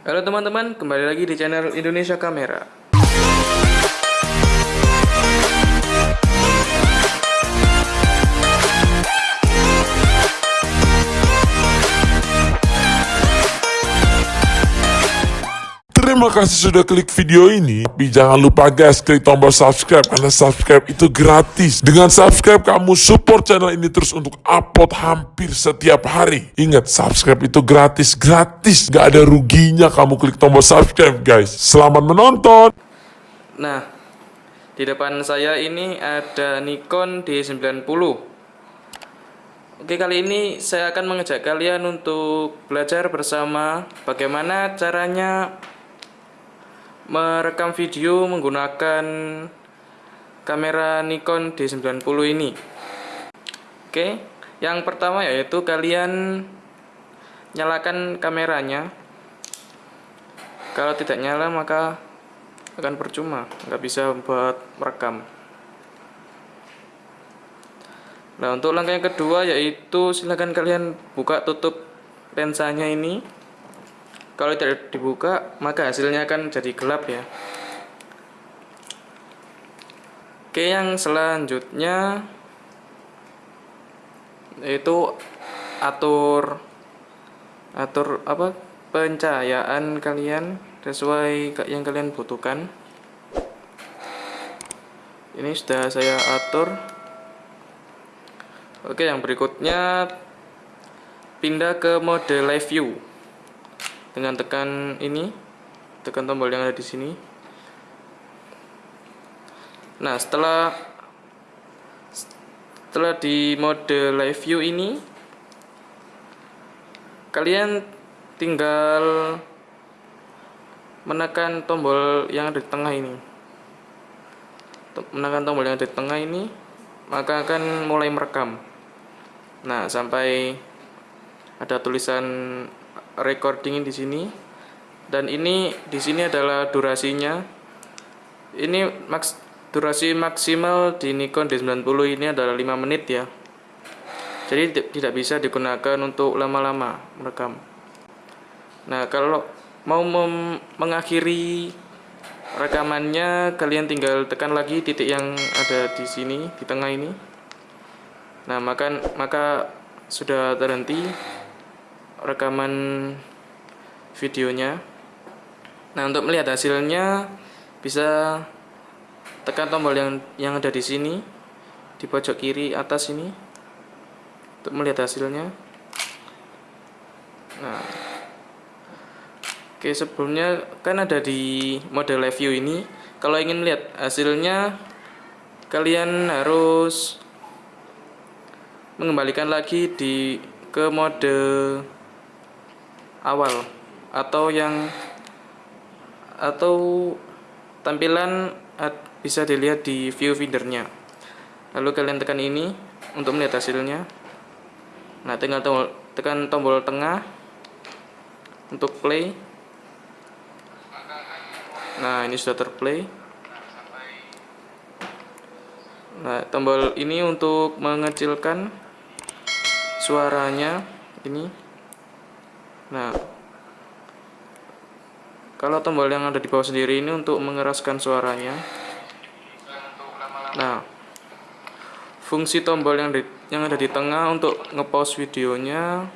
Halo teman-teman, kembali lagi di channel Indonesia Kamera. Terima kasih sudah klik video ini. Tapi jangan lupa guys, klik tombol subscribe karena subscribe itu gratis. Dengan subscribe kamu support channel ini terus untuk upload hampir setiap hari. Ingat, subscribe itu gratis, gratis. Gak ada ruginya kamu klik tombol subscribe guys. Selamat menonton. Nah, di depan saya ini ada Nikon D90. Oke, kali ini saya akan mengajak kalian untuk belajar bersama bagaimana caranya merekam video menggunakan kamera Nikon D90 ini. Oke, yang pertama yaitu kalian nyalakan kameranya. Kalau tidak nyala maka akan percuma, nggak bisa buat merekam. Nah, untuk langkah yang kedua yaitu silahkan kalian buka tutup lensanya ini kalau tidak dibuka maka hasilnya akan jadi gelap ya. Oke yang selanjutnya itu atur atur apa pencahayaan kalian sesuai yang kalian butuhkan. Ini sudah saya atur. Oke yang berikutnya pindah ke mode live view dengan tekan ini tekan tombol yang ada di sini. Nah setelah setelah di mode live view ini kalian tinggal menekan tombol yang ada di tengah ini. Menekan tombol yang ada di tengah ini maka akan mulai merekam. Nah sampai ada tulisan recording di sini. Dan ini di sini adalah durasinya. Ini maks durasi maksimal di Nikon D90 ini adalah 5 menit ya. Jadi tidak bisa digunakan untuk lama-lama merekam. Nah kalau mau mengakhiri rekamannya kalian tinggal tekan lagi titik yang ada di sini di tengah ini. Nah maka maka sudah terhenti rekaman videonya. Nah untuk melihat hasilnya bisa tekan tombol yang yang ada di sini di pojok kiri atas ini untuk melihat hasilnya. Nah oke sebelumnya kan ada di mode live view ini. Kalau ingin melihat hasilnya kalian harus mengembalikan lagi di ke mode awal atau yang atau tampilan bisa dilihat di view feedernya lalu kalian tekan ini untuk melihat hasilnya. Nah tinggal tombol, tekan tombol tengah untuk play. Nah ini sudah terplay. Nah tombol ini untuk mengecilkan suaranya ini Nah, kalau tombol yang ada di bawah sendiri ini untuk mengeraskan suaranya. Nah, fungsi tombol yang di, yang ada di tengah untuk ngepause videonya.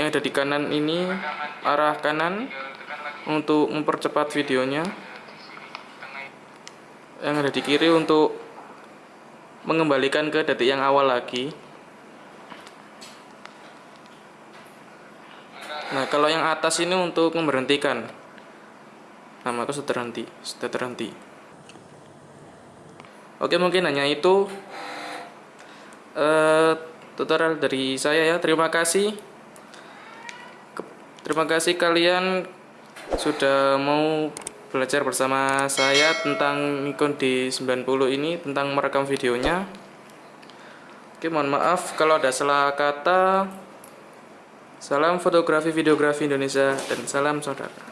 Yang ada di kanan ini arah kanan untuk mempercepat videonya. Yang ada di kiri untuk mengembalikan ke detik yang awal lagi. Nah, kalau yang atas ini untuk memberhentikan. Nah, maka sudah terhenti, sudah terhenti. Oke, mungkin hanya itu uh, tutorial dari saya ya. Terima kasih. Terima kasih kalian sudah mau belajar bersama saya tentang Nikon D90 ini, tentang merekam videonya. Oke, mohon maaf kalau ada salah kata. Salam fotografi videografi Indonesia dan salam saudara.